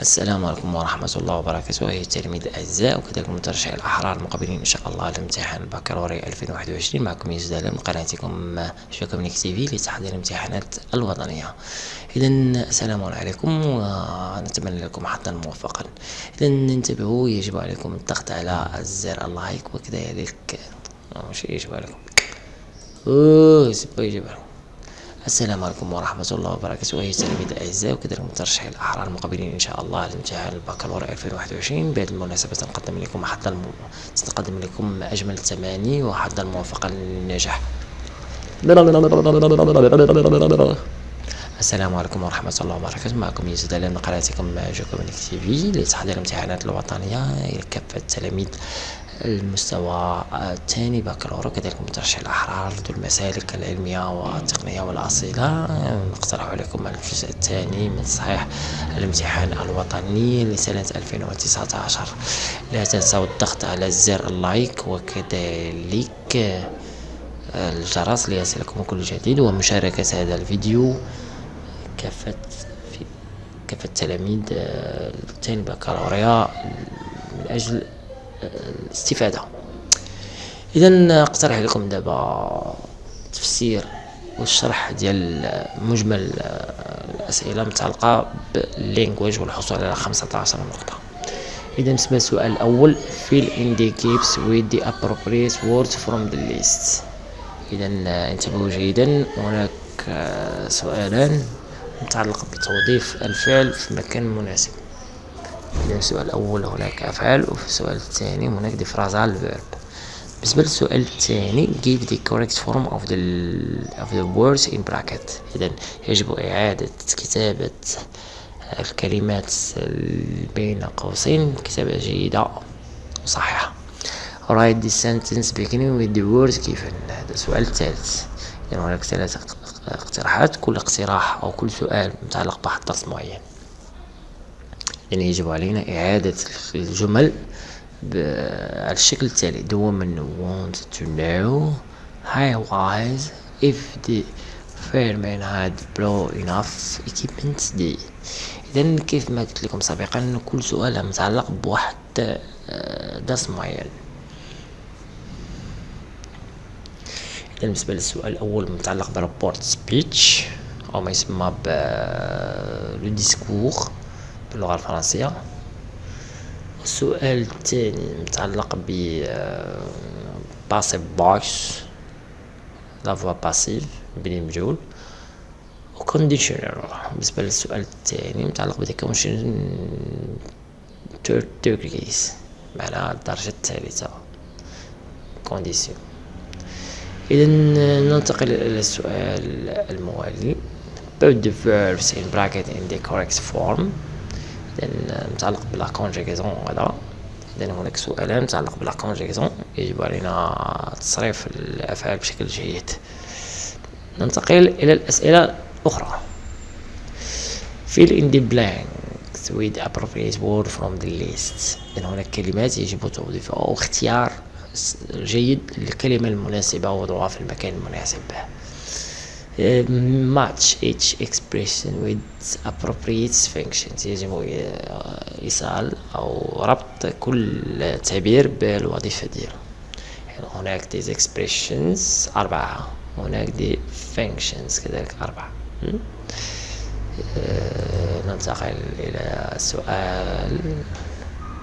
السلام عليكم ورحمة الله وبركاته. أيها التلاميذ الأعزاء وكذلك مترشحي الأحرار المقبلين إن شاء الله لامتحان البكالوريا 2021 معكم يوسف من قناتكم شوكومنيك تي في لتحضير الامتحانات الوطنية. إذا السلام عليكم ونتمنى لكم حظا موفقا. إذا انتبهوا يجب عليكم الضغط على زر اللايك وكذلك مش يجب عليكم. أوه يجب عليكم. السلام عليكم ورحمة الله وبركاته. أيها التلاميذ الأعزاء وكذلك مترشحي الأحرار المقبلين إن شاء الله لامتحان البكالوريا 2021 بهذه المناسبة سنقدم لكم حظ الم... سنقدم لكم أجمل التماني وحظا موفقا للنجاح. السلام عليكم ورحمة الله وبركاته. معكم يزيد من قناتكم جوكومينيك تي في. لتحضير الامتحانات الوطنية لكافة التلاميذ. المستوى الثاني بكالوريا كذلك مترشح الأحرار ذو المسالك العلمية والتقنية والأصيلة. نقترح عليكم الجزء الثاني من صحيح الامتحان الوطني لسنة 2019 لا تنسوا الضغط على زر اللايك وكذلك الجرس ليصلكم كل جديد ومشاركة هذا الفيديو. كافة كافة التلاميذ الثاني بكالوريا من أجل الاستفادة. إذا نقترح لكم دابا تفسير والشرح ديال مجمل الأسئلة المتعلقة باللينجويج والحصول على 15 نقطة. إذا بالنسبة للسؤال الأول fill in the gaps with the appropriate words from the إذا انتبهوا جيدا هناك سؤالان متعلق بتوظيف الفعل في مكان مناسب. السؤال الأول هناك أفعال. وفي السؤال الثاني هناك دي فرازال verb بالنسبة للسؤال الثاني give the correct form of the of the words in bracket. إذا يجب إعادة كتابة الكلمات بين قوسين كتابة جيدة وصحيحة. Write the sentence beginning with the words given. هذا السؤال الثالث. إذا هناك ثلاثة اقتراحات كل اقتراح أو كل سؤال متعلق درس معين. يعني يجب علينا إعادة الجمل على الشكل التالي. The woman wanted to know was if the fireman had blow enough equipment دي إذا كيف ما قلت لكم سابقا كل سؤال متعلق بواحد درس معين. إذا بالنسبة للسؤال الأول متعلق برابورت سبيتش أو ما يسمى ب لو ديسكور باللغة الفرنسية. السؤال الثاني متعلق ب باسيف باش لا فوا باسيف بلي مجهول. وكونديشنر بالنسبة للسؤال الثاني متعلق كونشن third degrees معناها الدرجة الثالثة. كونديسيون إذا ننتقل إلى السؤال الموالي. Put the verbs in bracket in the correct form. إذا متعلق بلا كونجيغيزون هذا إذا هناك سؤالان متعلق بلا كونجيغيزون يجب علينا تصريف الأفعال بشكل جيد. ننتقل إلى الأسئلة الأخرى. Fill in the blanks with appropriate word from the list. إذا هناك كلمات يجب توظيفها أو اختيار جيد للكلمة المناسبة ووضعها في المكان المناسب. Match each expression with appropriate functions. يجب إيصال أو ربط كل تعبير بالوظيفة ديالو. يعني هناك دي expressions أربعة. هناك دي functions كذلك أربعة. ننتقل إلى السؤال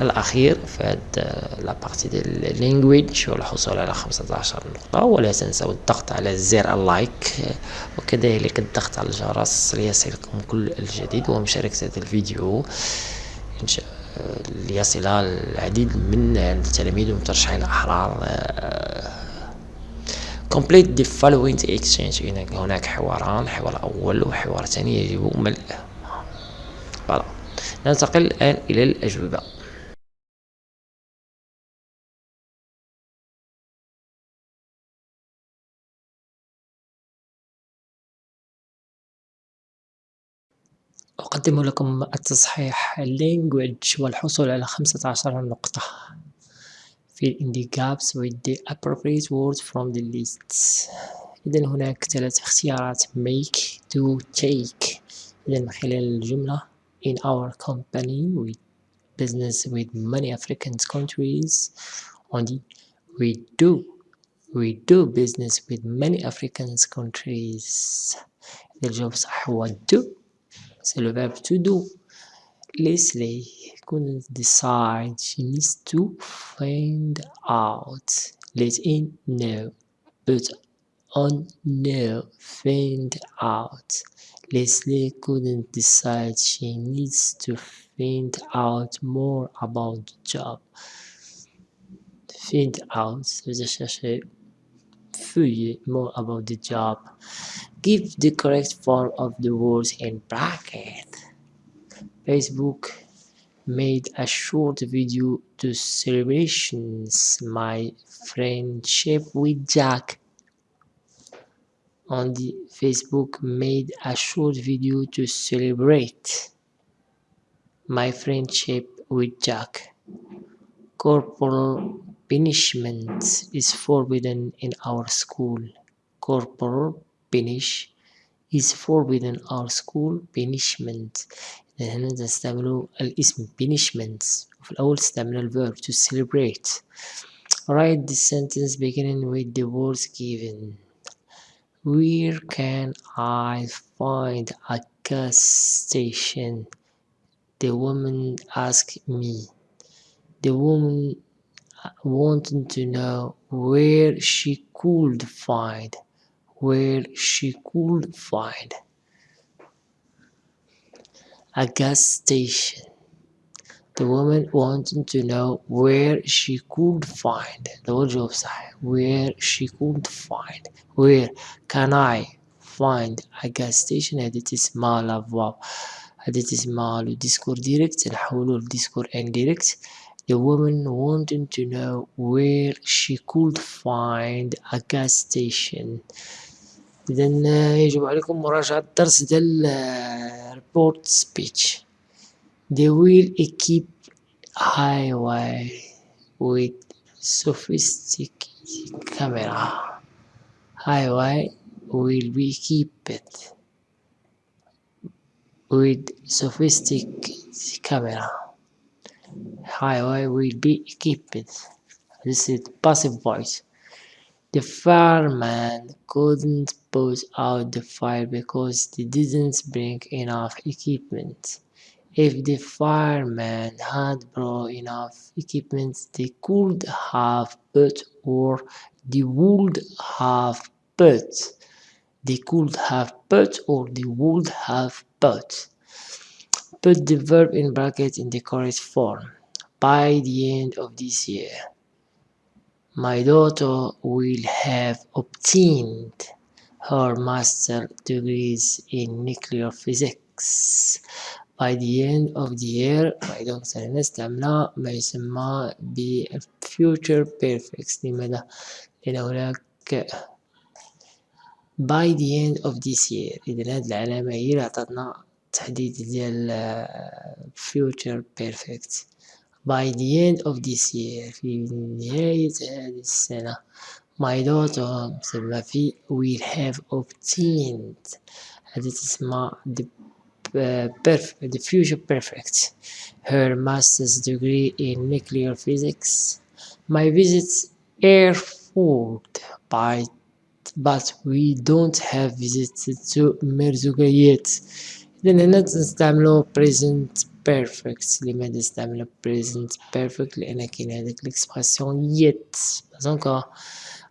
الأخير في هاد لابارتي ديال اللينجويج والحصول على خمسة عشر نقطة. ولا تنسوا الضغط على زر اللايك. وكذلك الضغط على الجرس ليصلكم كل الجديد ومشاركة هذا الفيديو. إن شاء ليصل العديد من التلاميذ ومترشحين الأحرار complete the following exchange. هناك حواران. حوار أول وحوار ثاني يجب ملء فوالا. ننتقل الآن إلى الأجوبة. أقدم لكم التصحيح language والحصول على خمسة عشر نقطة fill in the gaps with the appropriate words from the list إذا هناك ثلاث اختيارات make to take إذا من خلال الجملة in our company we business with many African countries on the we do we do business with many African countries الجواب صح هو do c'est le verbe to do. Leslie couldn't decide she needs to find out. Let in know but on know find out. Leslie couldn't decide she needs to find out more about the job. Find out. Chercher fouiller more about the job. Give the correct form of the words in bracket. Facebook made a short video to celebrations my friendship with Jack. On the Facebook made a short video to celebrate my friendship with Jack. Corporal punishment is forbidden in our school. Corporal punish is forbidden in our school punishment هنا نستعملوا الاسم punishment وفي الأول استعملنا الverb to celebrate write the sentence beginning with the words given where can I find a gas station the woman asked me the woman wanted to know where she could find where she could find a gas station. The woman wanted to know where she could find the الجواب صح where she could find where can I find a gas station هذه تسمى لافواب هذه تسمى لو ديسكور ديريكت نحولو لديسكور انديريكت The woman wanted to know where she could find a gas station إذا يجب عليكم مراجعة الدرس ديال report speech they will equip highway with sophisticated camera highway will be equipped with sophisticated camera highway will be equipped this is passive voice the fireman couldn't put out the fire because they didn't bring enough equipment. If the firemen had brought enough equipment, they could have put or they would have put. They could have put or they would have put. Put the verb in bracket in the correct form. By the end of this year. My daughter will have obtained her master degrees in nuclear physics by the end of the year وإذا سنستعمل ما يسمى ب future perfect لماذا؟ لأن هناك by the end of this year إذا هذه العلامة هي اللي عطتنا التحديد ديال uh, future perfect. By the end of this year في نهاية هذه السنة my daughter تسمى في will have obtained هذه تسمى the Uh, perfect, the future perfect. Her master's degree in nuclear physics. My visits are fueled by but we don't have visited to Merzouga yet. إذا هنا نستعملو present perfect لماذا استعمل present perfect لأن كاين هذاك l'expression yet pas encore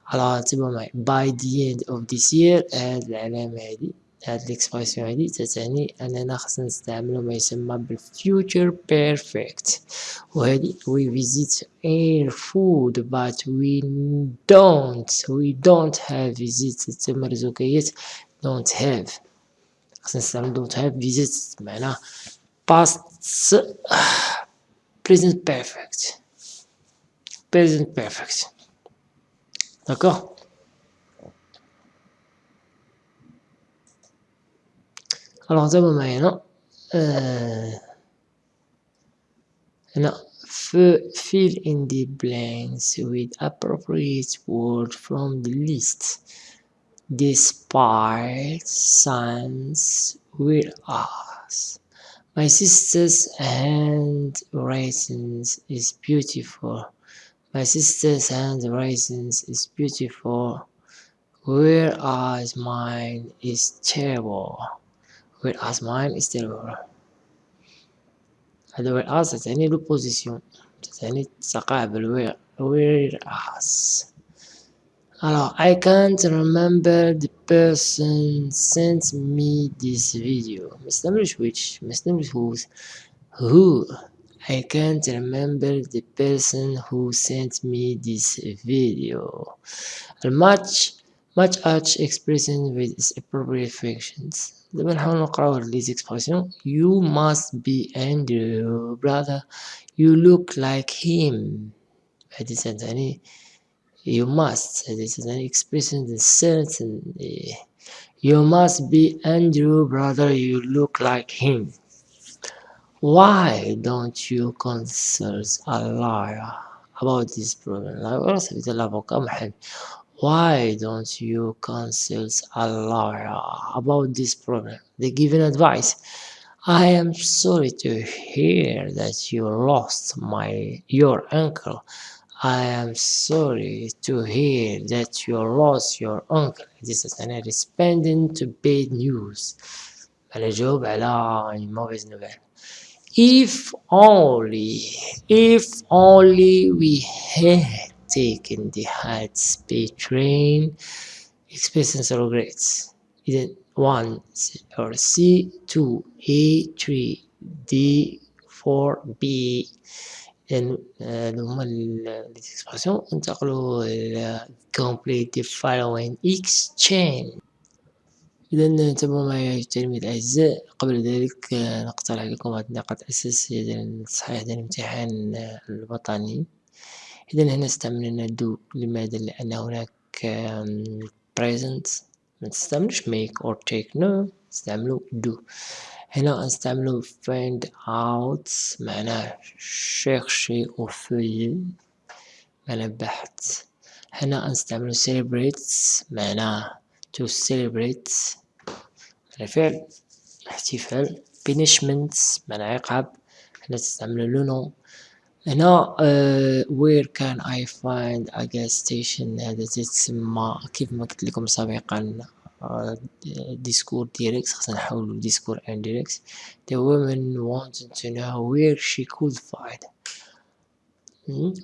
على تبع معي by the end of this year هاد العلامة هادي هاد l'expression هادي تتعني أننا خصنا نستعملو ما يسمى بالfuture perfect وهادي we visit air food but we don't we don't have visited تمرزوكية don't have since 7.5 visits mana. Past present perfect. Present perfect. D'accord? Alors d'abord maintenant, euh, fill in the blanks with appropriate word from the list despite science with us My sister's handwriting is beautiful. My sister's handwriting is beautiful. Whereas mine is terrible. Whereas mine is terrible. هذا whereas تعني l'opposition. تعني تقابل whereas. Alors, I can't remember the person sent me this video. مستمرش which مستمرش whose who I can't remember the person who sent me this video. much much much expression with its appropriate functions. دابا نحاول نقراو هاد لي expression. You must be Andrew brother. You look like him. هادي تعني you must this is an expression that certainly eh, you must be Andrew brother you look like him. Why don't you consult a lawyer about this problem? Why don't you consult a lawyer about this problem? They give an advice. I am sorry to hear that you lost my your uncle I am sorry to hear that you lost your uncle. This is an responding to bad news. أنا جاوب على موفيز nouvelle. If only, if only we had taken the high speed train, experiencing regrets. إذا 1 or C 2 A 3 D 4 B لأن هادو هما ليكسبرسيون انتقلوا إلى complete the following exchange. إذا تابعوا معي التلاميذ الأعزاء قبل ذلك نقترح لكم هذه النقاط الأساسية ديال التصحيح ديال الامتحان الوطني. إذا هنا استعملنا دو لماذا؟ لأن هناك present. ما تستعملوش make or take no استعملوا do. هنا نستعملو find out معناه chercher أو feuiller معناه بحث. هنا نستعملو celebrate معناه to celebrate معناه فعل احتفال punishment معناه عقاب. هنا تستعملو لو نو هنا uh, where can I find a gas station هذا تسمى كيف ما قلت لكم سابقا. discourse direct خاصنا نحولو discourse indirect the woman wanted to know where she could find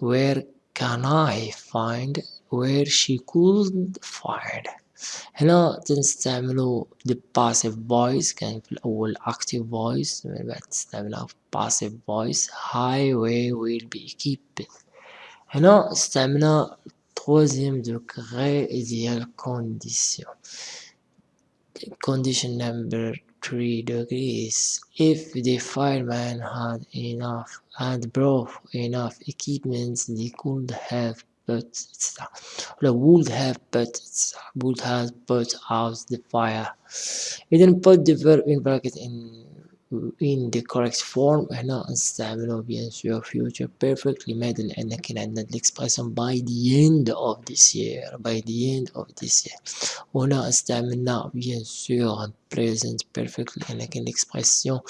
where can I find where she could find هنا تنستعملو the passive voice كان في الأول active voice من بعد تستعملها passive voice highway will be equipped هنا استعملنا troisième degré ديال condition Condition number three degrees. If the fireman had enough and brought enough equipment, they could have put etc. would have put would have put out the fire. then put the verb in bracket in in the correct form هنا نستعمله bien sûr future perfect لماذا لأن كان عندنا l'expression by the end of this year by the end of this year وهنا استعملنا bien sûr present perfect لأن كان l'expression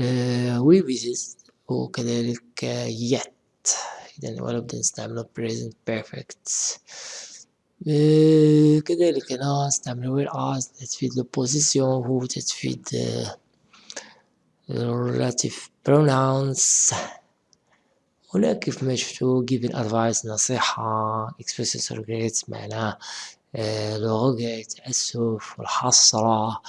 uh, we visit وكذلك yet إذا ولا بد نستعمله present perfect uh, كذلك هنا نستعمل where as تفيد البوزيسيون هو تفيد uh, relative pronouns. هنا كيف ما شفتوا given advice نصيحة expresses regret معناه لغة تأسف والحسرة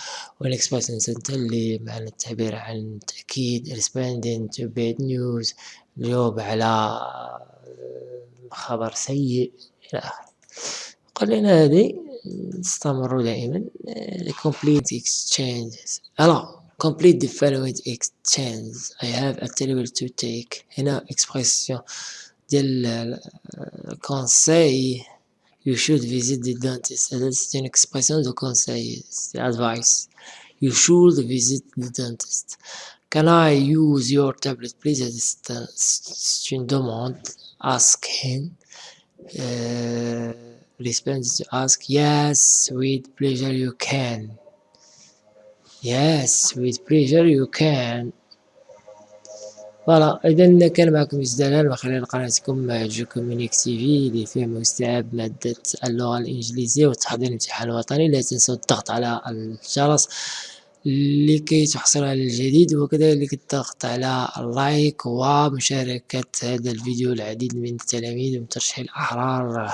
والexpression تنتلي معنى التعبير عن التأكيد responding to bad news الجواب على خبر سيء إلى آخره. قلنا هذه استمروا دائما complete exchanges. alors complete the following exchange I have a table to take هنا expression ديال conseil you should visit the dentist c'est une expression de conseil c'est advice you should visit the dentist can I use your tablet please c'est une demande ask him uh, respond to ask yes with pleasure you can Yes, with pleasure you can. فوالا إذا كان معكم يوسف دلال من خلال قناتكم جو كومونيك تي في اللي فيه مستوعب مادة اللغة الإنجليزية والتحضير الامتحان الوطني. لا تنسوا الضغط على الجرس لكي تحصل على الجديد وكذلك الضغط على اللايك ومشاركة هذا الفيديو العديد من التلاميذ وترشيح الأحرار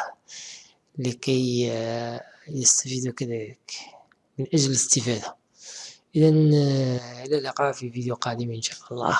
لكي يستفيدوا كذلك من أجل الاستفادة. إذا إلى اللقاء في فيديو قادم إن شاء الله.